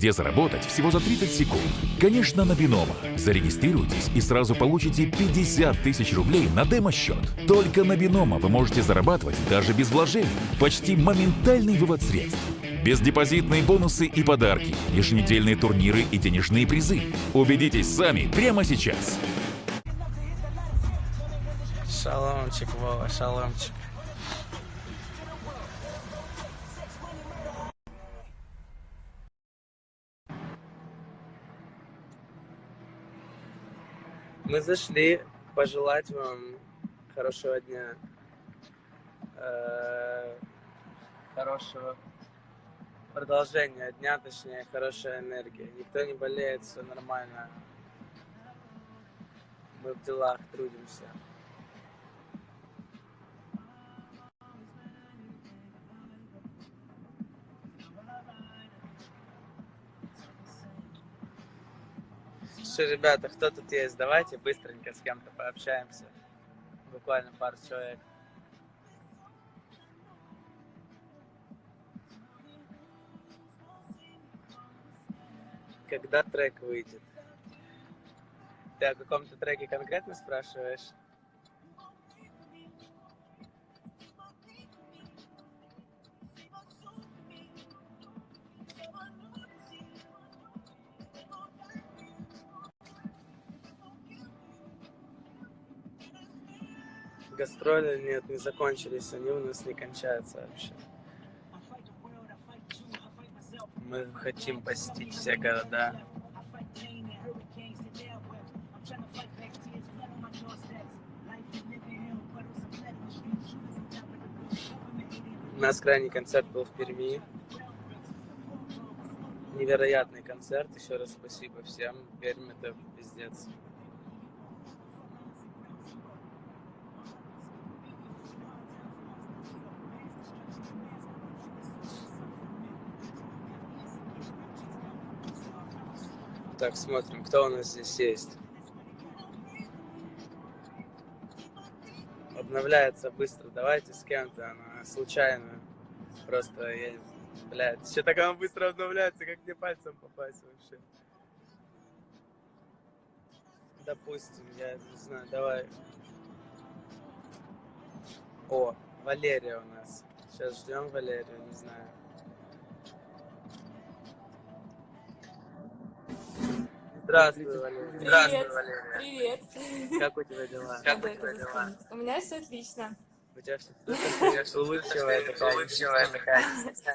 где заработать всего за 30 секунд. Конечно, на Бинома. Зарегистрируйтесь и сразу получите 50 тысяч рублей на демо-счет. Только на Бинома вы можете зарабатывать даже без вложений. Почти моментальный вывод средств. Бездепозитные бонусы и подарки, еженедельные турниры и денежные призы. Убедитесь сами прямо сейчас. Шаломчик, Вова, шаломчик. Мы зашли пожелать вам хорошего дня, э, хорошего продолжения дня, точнее, хорошая энергия. Никто не болеет, все нормально. Мы в делах трудимся. Что, ребята, кто тут есть? Давайте быстренько с кем-то пообщаемся. Буквально пару человек. Когда трек выйдет? Ты о каком-то треке конкретно спрашиваешь? Гастроли нет, не закончились, они у нас не кончаются вообще. Мы хотим посетить все города. У нас крайний концерт был в Перми. Невероятный концерт. Еще раз спасибо всем. Пермь это пиздец. Так, смотрим, кто у нас здесь есть. Обновляется быстро. Давайте с кем-то. Случайно. Просто я... Блядь, еще так она быстро обновляется, как мне пальцем попасть вообще. Допустим, я не знаю, давай. О, Валерия у нас. Сейчас ждем Валерию, не знаю. Здравствуй, Валерия. Здравствуй, Валерия. Привет. Как у тебя дела? Как у тебя дела? У меня все отлично. У тебя все супер, улыбчивая такая. Улыбчивая такая.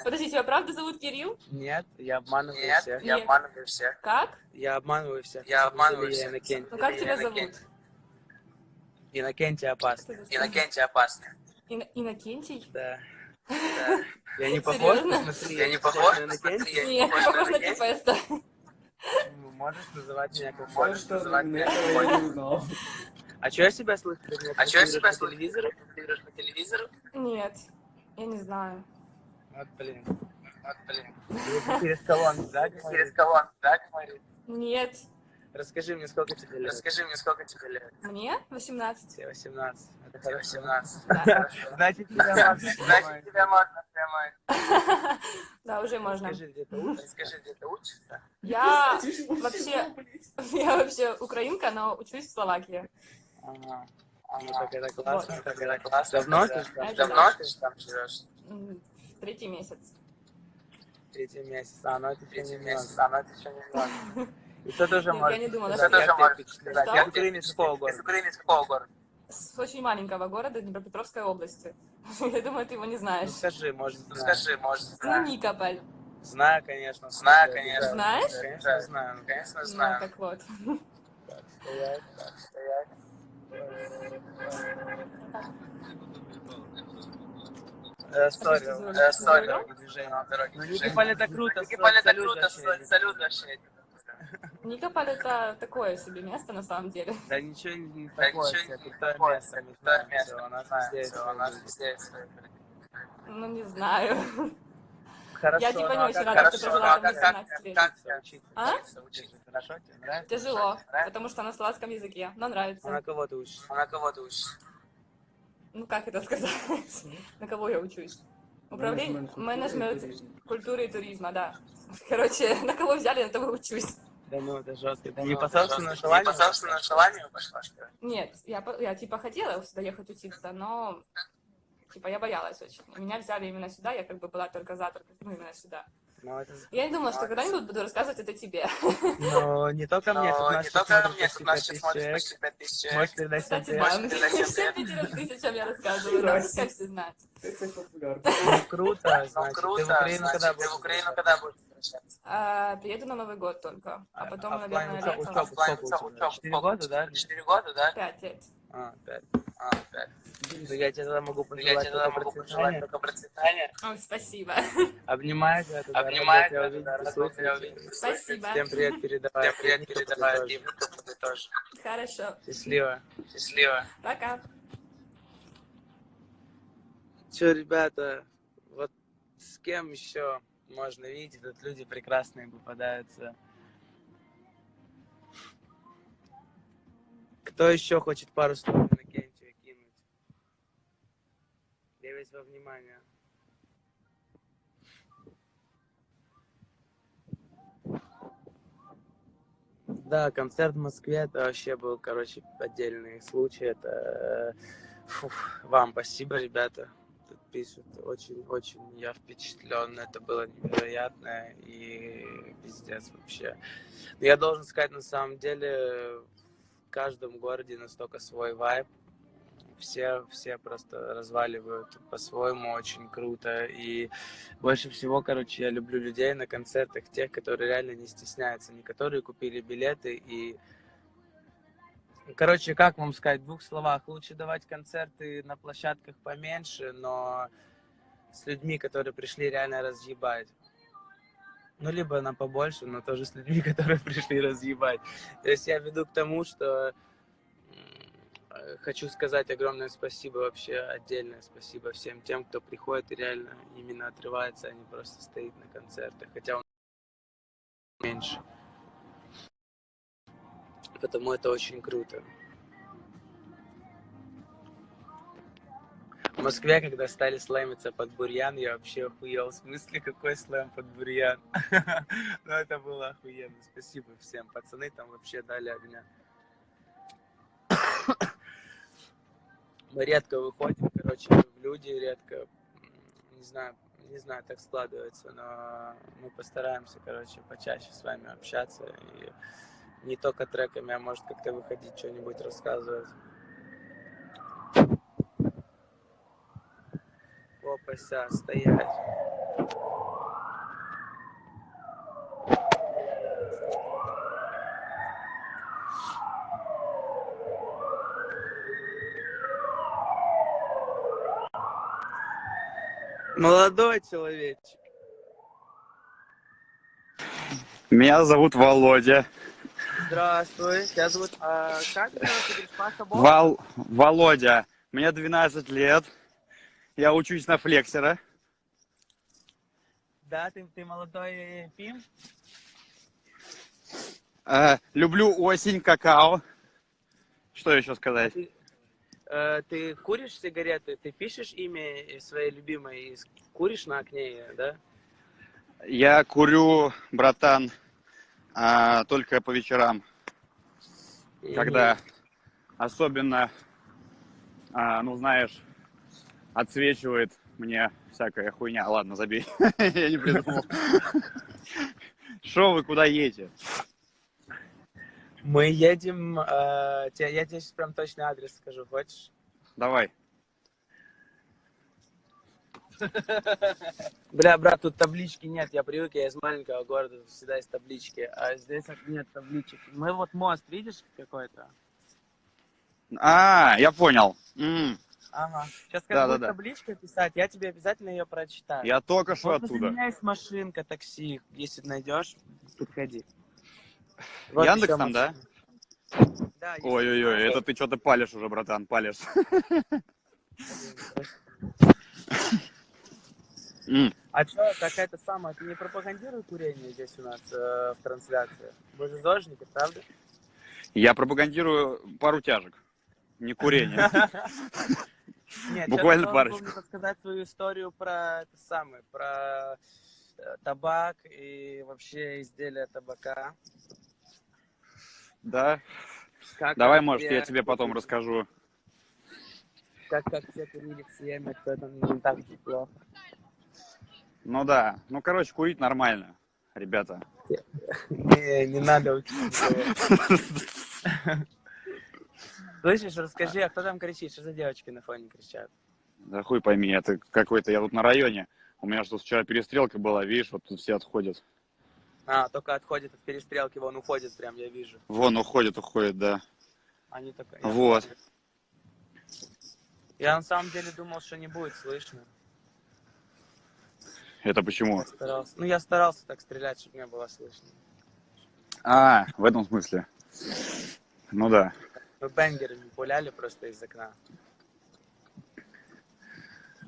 Подожди, тебя правда зовут Кирилл? Нет, я обманываю Нет, всех. я Нет. обманываю всех. Как? Я обманываю всех. Я обманываю всех. Ну как тебя зовут? Иннокентий опасный. Иннокентий опасный. Ин- Иннокентий? Да. Да. Я не похож? Серьезно? Я не похож я не Нет, похож на похож Можешь называть меня как Можешь хочешь. называть меня как хочешь. А что я себя слышу? А что я себя слышу? Транслируешь по телевизору? Нет, я не знаю. Вот, блин. Вот, блин. Через колонку, да, Через колонку, да, говорит? Нет. Расскажи мне, сколько тебе лет? Расскажи мне, сколько тебе лет? Мне 18. Тебе 18. Это Тебе хорошо. 18. Да. Хорошо. Значит, тебя можно Значит, снимать. тебя можно прямой. Да, уже можно. Скажи, где ты учишься? Скажи, где ты учишься? Я вообще, я вообще украинка, но учусь в Словакии. Ага. Ну, как это классно, Вот. как это классно. Давно ты там? Давно ты же там живешь? Третий месяц. Третий месяц. А, ну это еще Третий месяц, а ну это еще немного. И что тоже можешь я не думала, что тоже сказать? Я из какого впечатлило? города? Из Украины из какого города? С очень маленького города Днепропетровской области. Я думаю, ты его не знаешь. Ну скажи, может, Ну знаю. скажи, может, Ну, знаю. Никополь. Знаю, конечно. Знаю, конечно. Знаешь? Конечно, знаю. Конечно, Ну, знаю. так вот. Так, стоять. Так, стоять. Э, Сори, э, сори, Ну. Никиполь это круто, это салют круто, салют вообще. Никополь это такое себе место на самом деле. Да ничего не такое, крутое место, крутое знаю, место, везде есть свои люди. Ну, не знаю. Хорошо, Я типа ну, не а очень как- рада, хорошо, что ну, прожила а там как- 18 лет. Как Как учиться? А? Учиться. Хорошо тебе нравится? Тяжело, Нравится? потому что на словацком языке, но А на нравится. кого ты учишься? А на кого ты учишься? Ну, как это сказать? На кого я учусь? Управление, менеджмент культуры и туризма, да. Короче, на кого взяли, на того учусь. Да ну, это жестко. Да Не ну, по собственному желанию? Не по собственному желанию пошла, что ли? Нет, я, я типа хотела сюда ехать учиться, но типа я боялась очень. И Меня взяли именно сюда, я как бы была только за, только, ну, именно сюда. Ну, это... Я не думала, что когда-нибудь буду рассказывать это тебе. Но не только мне, тут Но нас не сейчас только смотрит мне, почти тут нас 5000 сейчас смотрит человек. почти 5000 человек. Можешь передать Кстати, да, всем всем привет? пятерым тысячам я рассказываю, да, как все знают. Ну, круто, Ну, значит. круто, Ты в Украину когда будешь А, приеду на Новый год только, а потом, оффлайн наверное, летом. Четыре года, да? Четыре года, да? Пять лет. А, пять. А, пять. Ну, я тебе тогда могу Я пожелать тебе тогда могу пожелать только процветания. Ой, спасибо. Обнимаю тебя тогда. Обнимаю тебя тебя, увидеть, да, рад тебя увидеть. Спасибо. Всем привет передавай. Всем привет передавай, тоже. Дим, ты тоже. Хорошо. Счастливо. Счастливо. Пока. Че, ребята, вот с кем еще можно видеть, тут люди прекрасные попадаются. Кто еще хочет пару слов на Кентию кинуть? Я весь во внимание. Да, концерт в Москве, это вообще был, короче, отдельный случай. Это э, фух, вам спасибо, ребята. Пишут, очень-очень я впечатлен. Это было невероятно и пиздец вообще. Но я должен сказать, на самом деле, в каждом городе настолько свой вайб. Все, все просто разваливают по-своему, очень круто. И больше всего, короче, я люблю людей на концертах, тех, которые реально не стесняются, не которые купили билеты и Короче, как вам сказать, в двух словах, лучше давать концерты на площадках поменьше, но с людьми, которые пришли реально разъебать. Ну, либо на побольше, но тоже с людьми, которые пришли разъебать. То есть я веду к тому, что хочу сказать огромное спасибо вообще, отдельное спасибо всем тем, кто приходит и реально именно отрывается, а не просто стоит на концертах. Хотя он меньше. Потому это очень круто. В Москве, когда стали слэмиться под бурьян, я вообще охуел. В смысле, какой слэм под бурьян? Ну, это было охуенно. Спасибо всем. Пацаны там вообще дали огня. Мы редко выходим, короче, в люди редко. Не знаю, не знаю, так складывается, но мы постараемся, короче, почаще с вами общаться. Не только треками, а может как-то выходить, что-нибудь рассказывать. Опася, стоять. Молодой человечек. Меня зовут Володя. Здравствуй. Тебя зовут... а, как? Ты? Вал... Володя. Мне 12 лет. Я учусь на флексера. Да, ты, ты молодой пим? Э, люблю осень, какао. Что еще сказать? Ты, э, ты куришь сигареты? Ты пишешь имя своей любимой и куришь на окне да? Я курю, братан, а, только по вечерам, когда особенно, а, ну знаешь, отсвечивает мне всякая хуйня. Ладно, забей. Я не придумал. Что вы, куда едете? Мы едем... э, те- я тебе сейчас прям точный адрес скажу, хочешь? Давай. Бля, брат, тут таблички нет. Я привык, я из маленького города, всегда есть таблички. А здесь нет табличек. Мы вот мост, видишь, какой-то? А, я понял. М, Ага. Сейчас как Да, будет да, да. табличка писать, я тебе обязательно ее прочитаю. Я только что Вот возле оттуда. меня есть машинка, такси. Если найдешь, подходи. Вот Яндексом, еще да? машина. Да, есть Ой-ой-ой, это ты что-то палишь уже, братан, палишь. М, А что, какая-то самая, ты не пропагандируй курение здесь у нас э, в трансляции? Вы же зожники, правда? Я пропагандирую пару тяжек, не курение. Нет, Буквально парочку. рассказать свою историю про это самое, про э, табак и вообще изделия табака. Да? Как Давай, как может, я тебе потом расскажу. Как, как все курили в что это не так плохо. Ну да. Ну, короче, курить нормально, ребята. Не, не надо. Слышишь, расскажи, а кто там кричит? Что за девочки на фоне кричат? Да хуй пойми, это какой-то, я тут на районе. У меня что вчера перестрелка была, видишь, вот тут все отходят. А, только отходит от перестрелки, вон уходит прям, я вижу. Вон, уходят, уходят, да. Они только... Вот. Я на самом деле думал, что не будет слышно. Это почему? Я старался. Ну, я старался так стрелять, чтобы не было слышно. А, в этом смысле. Ну да. Мы бенгерами пуляли просто из окна.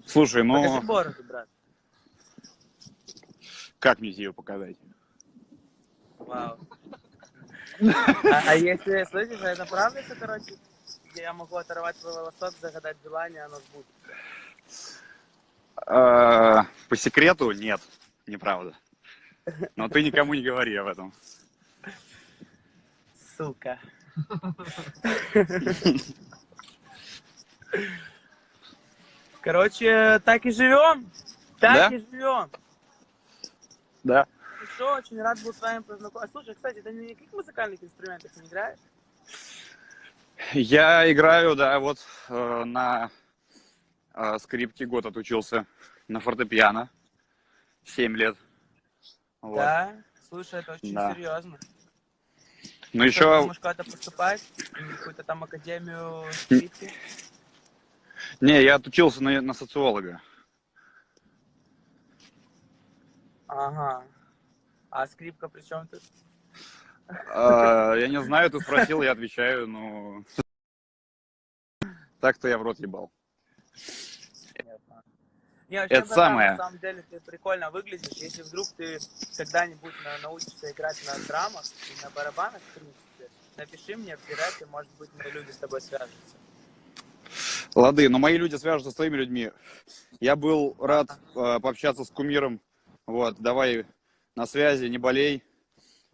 Слушай, Покажи ну, бороду, брат. как мне ее показать? Вау. А, а если, слышишь, а это правда, что, короче, я могу оторвать твой волосок, загадать желание, оно сбудется? А, По секрету нет, неправда. Но ты никому не говори об этом. Сука. Короче, так и живем. Так Да? и живем. Да. Что, очень рад был с вами познакомиться. Слушай, кстати, ты на никаких музыкальных инструментах не играешь? Я играю, да, вот э, на э, скрипке год отучился, на фортепиано, 7 лет. Вот. Да. Слушай, это очень Да. серьезно. Ну еще, думаешь куда-то поступать? Какую-то там академию скрипки? не, я отучился на, на социолога. Ага. А скрипка при чем тут? А, Я не знаю, ты спросил, я отвечаю, ну... Так-то я в рот ебал. Не, вообще, Это самое. На самом деле ты прикольно выглядишь. Если вдруг ты когда-нибудь на- научишься играть на драмах и на барабанах, в принципе, напиши мне в директе, может быть, мои люди с тобой свяжутся. Лады, но мои люди свяжутся с твоими людьми. Я был рад э, пообщаться с кумиром. Вот, давай на связи, не болей.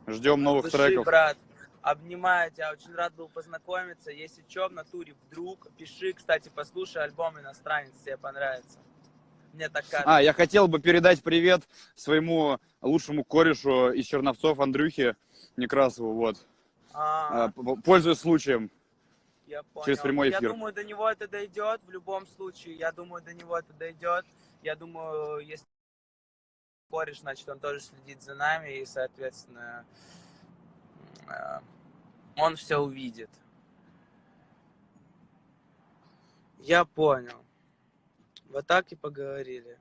Ждем новых Души, треков. брат. Обнимаю тебя, очень рад был познакомиться. Если что, в натуре вдруг, пиши, кстати, послушай альбом «Иностранец», тебе понравится. Мне так кажется. А, я хотел бы передать привет своему лучшему корешу из Черновцов Андрюхе Некрасову, вот. А, А, п- Пользуясь случаем. Я понял. Через прямой Я эфир. думаю, до него это дойдет в любом случае. Я думаю, до него это дойдет. Я думаю, если кореш, значит, он тоже следит за нами, и, соответственно, э, он все увидит. Я понял. Вот так и поговорили.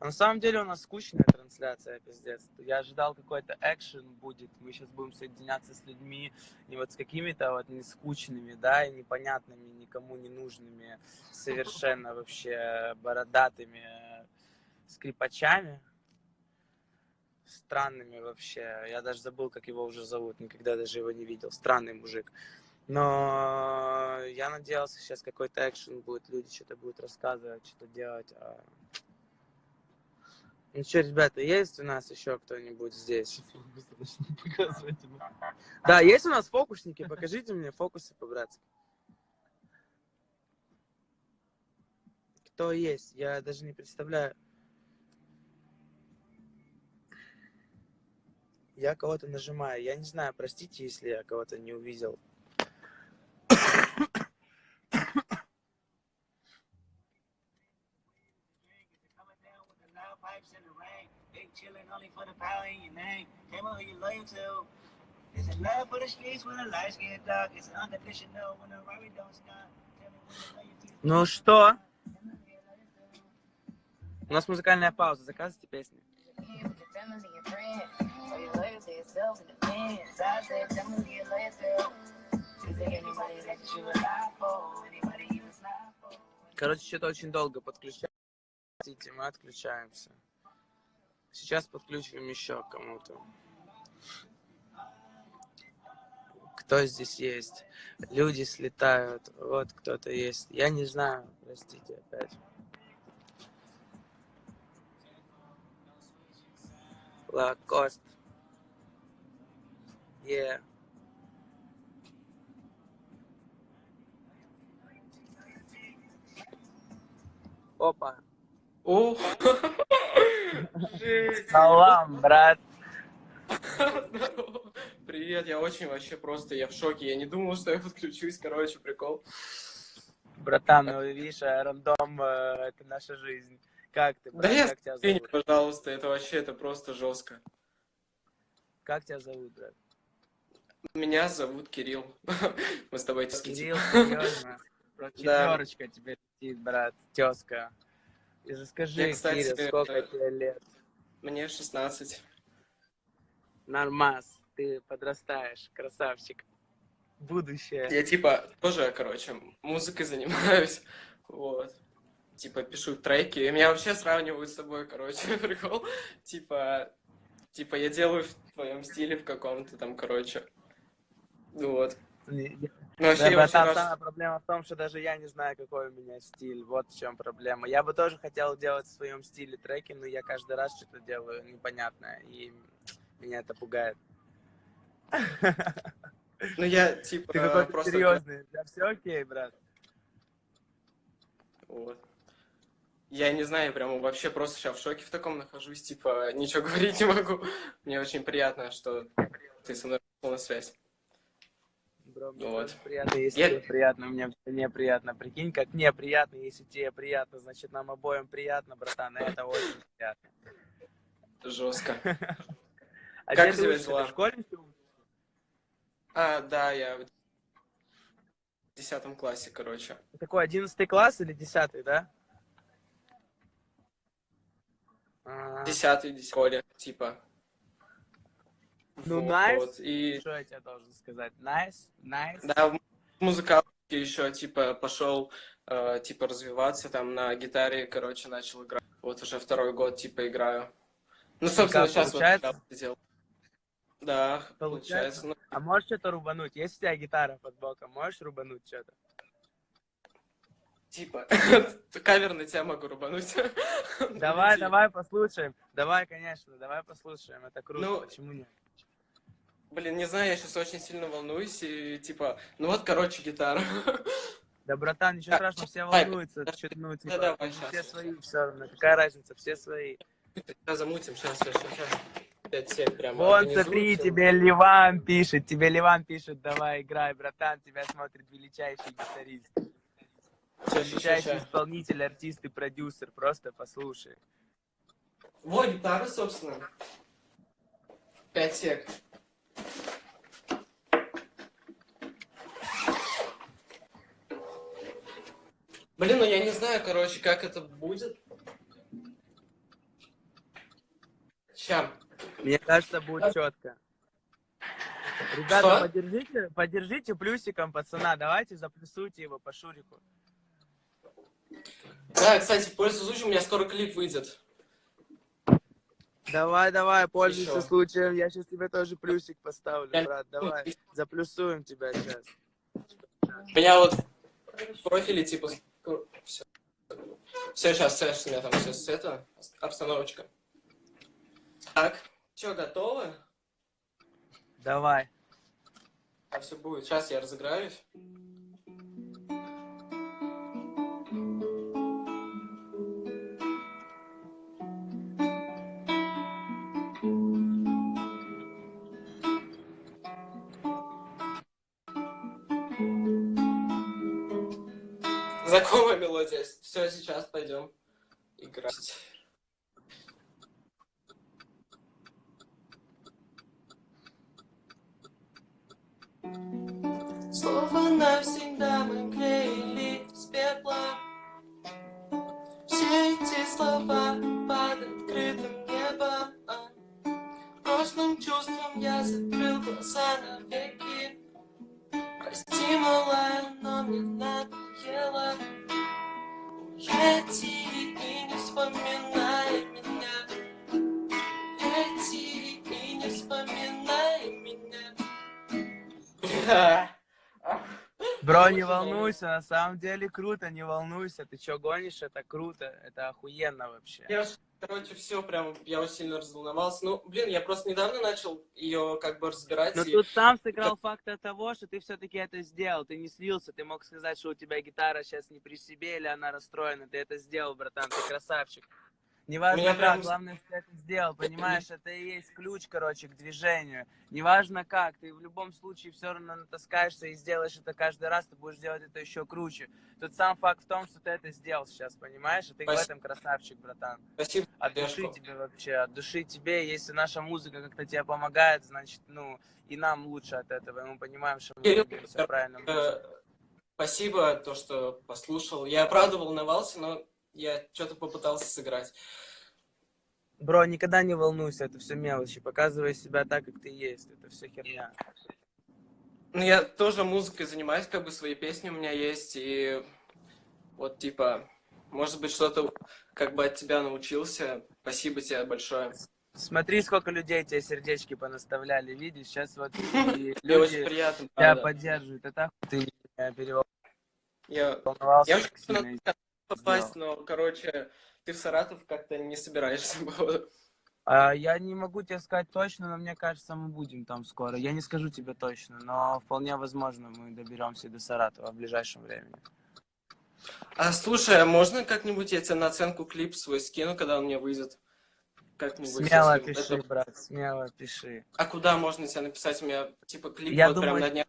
А на самом деле у нас скучная трансляция, пиздец. Я ожидал какой-то экшен будет. Мы сейчас будем соединяться с людьми, и вот с какими-то вот нескучными, да, и непонятными, никому не нужными, совершенно вообще бородатыми скрипачами. Странными вообще. Я даже забыл, как его уже зовут, никогда даже его не видел. Странный мужик. Но я надеялся, сейчас какой-то экшен будет, люди что-то будут рассказывать, что-то делать. а- Ну что, ребята, есть у нас еще кто-нибудь здесь? Да, есть у нас фокусники? Покажите мне фокусы по-братски. Кто есть? Я даже не представляю. Я кого-то нажимаю. Я не знаю, простите, если я кого-то не увидел. Pipes in the rain. Big chillin' only for the power in your name. Came on who you loyal to. Is it love for the streets when the lights get dark? Is it unconditional when the robbery don't stop? Ну что? У нас музыкальная пауза. Заказывайте песни. Короче, что-то очень долго подключается. Мы отключаемся. Сейчас подключим еще кому-то. кто здесь есть. Люди слетают, вот кто-то есть. Я не знаю, простите опять. Лакост. Yeah. Опа. О. Салам, брат. Здорово. Привет, я очень вообще просто, я в шоке. Я не думал, что я подключусь, короче, прикол. Братан, ну видишь, а рандом э, это наша жизнь. Как ты, брат? Да я как тебя зовут? пожалуйста, это вообще, это просто жестко. Как тебя зовут, брат? Меня зовут Кирилл. Мы с тобой тезки, Кирилл, серьезно? Четверочка тебе летит, брат, тезка. И расскажи, Я, кстати, Кирилл, сколько э, тебе лет? Мне 16. Нормас, ты подрастаешь, красавчик. Будущее. Я типа тоже, короче, музыкой занимаюсь. Вот. Типа пишу треки. И меня вообще сравнивают с тобой, короче, прикол. Типа, типа я делаю в твоем стиле в каком-то там, короче. Вот. Не- Ну, Да, братан, рад, самая проблема в том, что даже я не знаю, какой у меня стиль. Вот в чем проблема. Я бы тоже хотел делать в своем стиле треки, но я каждый раз что-то делаю непонятное, и меня это пугает. Ну, я, типа, Ты какой-то просто... серьезный. Да все окей, брат. Вот. Я не знаю, прям вообще просто сейчас в шоке в таком нахожусь, типа, ничего говорить не могу. Мне очень приятно, что ты со мной на связь. Бро, мне Вот. приятно, если Я- тебе приятно, мне неприятно. Прикинь, как мне приятно, если тебе приятно, значит, нам обоим приятно, братан, и это очень приятно. Жестко. А Как учишься? дела? В школе? А, да, я в десятом классе, короче. Какой, одиннадцатый класс или десятый, да? А, Десятый в школе, типа. Ну, Вот, nice. И, Что я тебе должен сказать? Nice, nice. да, в музыкалке еще, типа, пошел, э, типа, развиваться, там, на гитаре, короче, начал играть. Вот уже второй год, типа, играю. Ну, собственно, как, сейчас вот получается? я сделал. Да, Получается? получается. Ну, А можешь что-то рубануть? Есть у тебя гитара под боком? Можешь рубануть что-то? типа, кавер на тебя могу рубануть. Давай, давай послушаем. Давай, конечно, давай послушаем. Это круто, Ну, почему нет? Блин, не знаю, я сейчас очень сильно волнуюсь, и типа, ну вот, короче, гитара. Да, братан, ничего Так, страшного, все волнуются. да, ну, да, типа, давай, все щас. свои, все равно. Какая разница, все свои. Сейчас замутим, сейчас, сейчас, сейчас. 5-7 прямо Вон, организую смотри, всё. тебе Ливан пишет, тебе Ливан пишет, давай играй, братан, тебя смотрит величайший гитарист. Ща, Величайший ща. исполнитель, артист и продюсер, просто послушай. Вот гитара, собственно. 5 сек. Блин, ну я не знаю, короче, как это будет. Ща. Мне кажется, будет четко. Ребята, Что? поддержите, поддержите плюсиком пацана, давайте заплюсуйте его по Шурику. Да, кстати, пользуясь случаем, у меня скоро клип выйдет. Давай, давай, пользуйся Ещё. случаем, я сейчас тебе тоже плюсик поставлю, брат, давай, заплюсуем тебя сейчас. У меня вот в профиле, типа, все. Все, сейчас, сейчас, у меня там все это, обстановочка. Так, что, готовы? Давай. А все будет. Сейчас я разыграюсь. Знакомая мелодия. Все, сейчас пойдем играть. Слово навсегда мы клеили с пепла Все эти слова под открытым небом Прошлым чувством я закрыл глаза навеки Прости, малая, но мне надоело не волнуйся, на самом деле круто, не волнуйся. Ты чё гонишь, это круто, это охуенно вообще. Я, короче, все прям, я очень сильно разволновался. Ну, блин, я просто недавно начал ее как бы разбирать. Но и- тут сам сыграл фактор того, что ты все-таки это сделал, ты не слился, ты мог сказать, что у тебя гитара сейчас не при себе или она расстроена, ты это сделал, братан, ты красавчик. Неважно Меня как, прям- главное, что ты это сделал, понимаешь, это и есть ключ, короче, к движению. Неважно как, ты в любом случае все равно натаскаешься и сделаешь это каждый раз, ты будешь делать это еще круче. Тут сам факт в том, что ты это сделал сейчас, понимаешь, и ты в Спасибо. этом красавчик, братан. Спасибо, От души поддержку. тебе вообще, от души тебе. Если наша музыка как-то тебе помогает, значит, ну, и нам лучше от этого. И мы понимаем, что мы Кирилл, двигаемся в правильном Э. Спасибо, то, что послушал. Я правда волновался, но я что-то попытался сыграть. Бро, никогда не волнуйся, это все мелочи. Показывай себя так, как ты есть. Это все херня. Ну, я тоже музыкой занимаюсь, как бы свои песни у меня есть, и вот, типа, может быть, что-то как бы от тебя научился. Спасибо тебе большое. Смотри, сколько людей тебе сердечки понаставляли, видишь? Сейчас вот очень люди приятно, тебя правда. поддерживают. Это ты меня Я, переволновался я очень попасть, но, короче, ты в Саратов как-то не собираешься. А, я не могу тебе сказать точно, но мне кажется, мы будем там скоро. Я не скажу тебе точно, но вполне возможно, мы доберемся до Саратова в ближайшем времени. А слушай, а можно как-нибудь я тебе на оценку клип свой скину, когда он мне выйдет? Как-нибудь. Смело пиши, это- брат, смело пиши. А куда можно тебе написать? У меня, типа, клип Я вот прям думаю, на днях.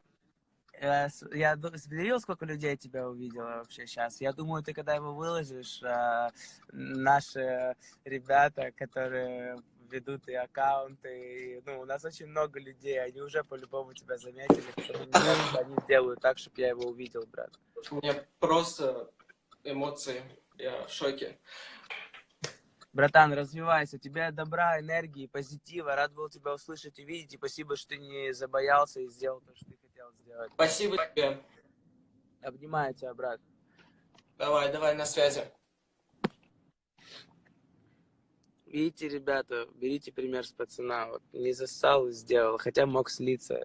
Я, с- я видел, сколько людей тебя увидела вообще сейчас. Я думаю, ты когда его выложишь, а, наши ребята, которые ведут и аккаунты, и, ну, у нас очень много людей, они уже по-любому тебя заметили, они сделают так, чтобы я его увидел, брат. У меня просто эмоции. Я в шоке. Братан, развивайся, у тебя добра, энергии, позитива, рад был тебя услышать и видеть, и спасибо, что ты не забоялся и сделал то, что ты хотел сделать. Спасибо тебе. Обнимаю тебя, брат. Давай, давай, на связи. Видите, ребята, берите пример с пацана. Вот не засал и сделал, хотя мог слиться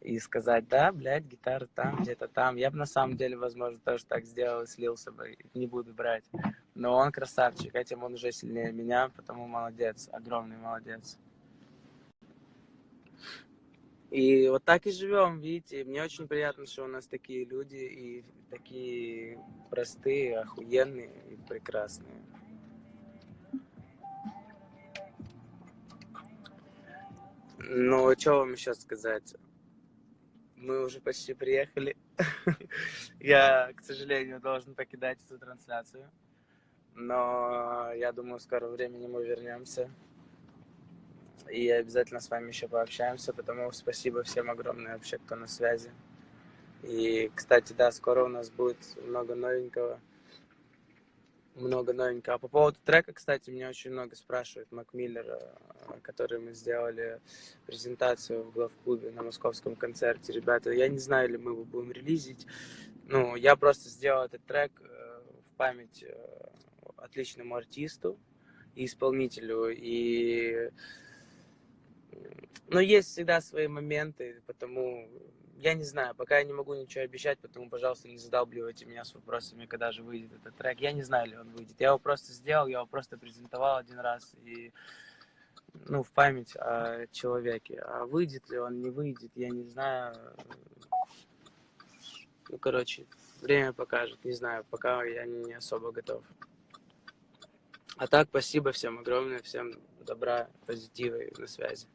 и сказать, да, блядь, гитара там, где-то там. Я бы на самом деле, возможно, тоже так сделал и слился бы, не буду брать. Но он красавчик, этим он уже сильнее меня, потому молодец, огромный молодец. И вот так и живем, видите. Мне очень приятно, что у нас такие люди и такие простые, охуенные и прекрасные. Ну, что вам еще сказать? Мы уже почти приехали. Я, к сожалению, должен покидать эту трансляцию. Но я думаю, в скором времени мы вернемся. И обязательно с вами еще пообщаемся, потому спасибо всем огромное вообще, кто на связи. И, кстати, да, скоро у нас будет много новенького. Много новенького. А по поводу трека, кстати, меня очень много спрашивают. Мак Миллер, э, который мы сделали презентацию в главклубе на московском концерте. Ребята, я не знаю, или мы его будем релизить. Ну, я просто сделал этот трек э, в память э, отличному артисту и исполнителю. И но есть всегда свои моменты, потому я не знаю, пока я не могу ничего обещать, потому, пожалуйста, не задалбливайте меня с вопросами, когда же выйдет этот трек. Я не знаю, ли он выйдет. Я его просто сделал, я его просто презентовал один раз и ну, в память о человеке. А выйдет ли он, не выйдет, я не знаю. Ну, короче, время покажет, не знаю, пока я не особо готов. А так, спасибо всем огромное, всем добра, позитива и на связи.